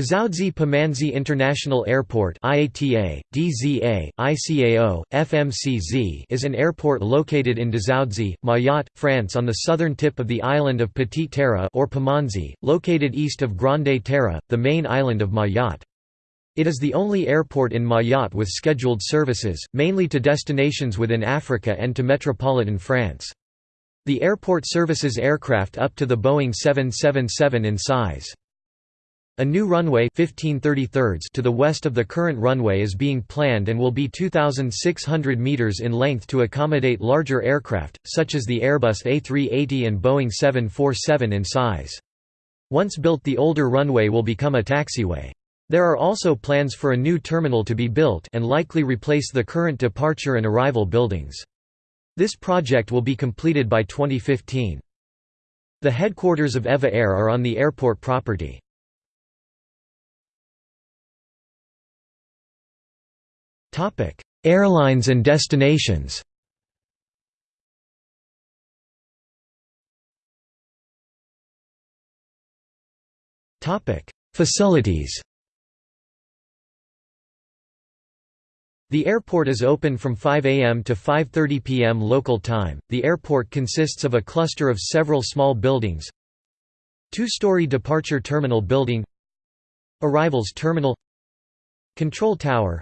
Dzaoudzi Pamanzi International Airport IATA, DZA, ICAO, FMCZ is an airport located in Dzaoudzi, Mayotte, France on the southern tip of the island of Petite Terre or Pamanzi, located east of Grande Terre, the main island of Mayotte. It is the only airport in Mayotte with scheduled services, mainly to destinations within Africa and to metropolitan France. The airport services aircraft up to the Boeing 777 in size. A new runway 15 to the west of the current runway is being planned and will be 2,600 metres in length to accommodate larger aircraft, such as the Airbus A380 and Boeing 747 in size. Once built the older runway will become a taxiway. There are also plans for a new terminal to be built and likely replace the current departure and arrival buildings. This project will be completed by 2015. The headquarters of Ewa Air are on the airport property. Topic: Airlines and destinations. Topic: Facilities. The airport is open from 5 a.m. to 5.30 p.m. local time. The airport consists of a cluster of several small buildings. Two-story departure terminal building Arrivals terminal Control tower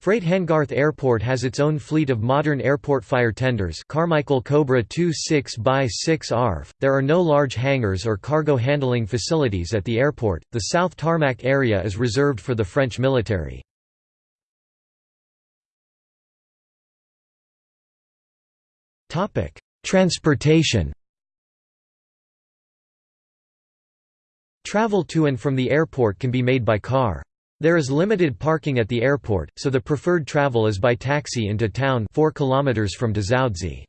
Freight Hangarth Airport has its own fleet of modern airport fire tenders Carmichael Cobra 26 by 6 ARF. There are no large hangars or cargo handling facilities at the airport. The South Tarmac area is reserved for the French military. Topic: Transportation. Travel to and from the airport can be made by car. There is limited parking at the airport, so the preferred travel is by taxi into town 4 km from Dzaoudzi.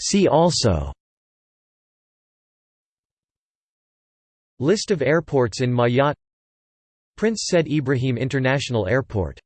See also List of airports in Mayotte Prince Said Ibrahim International Airport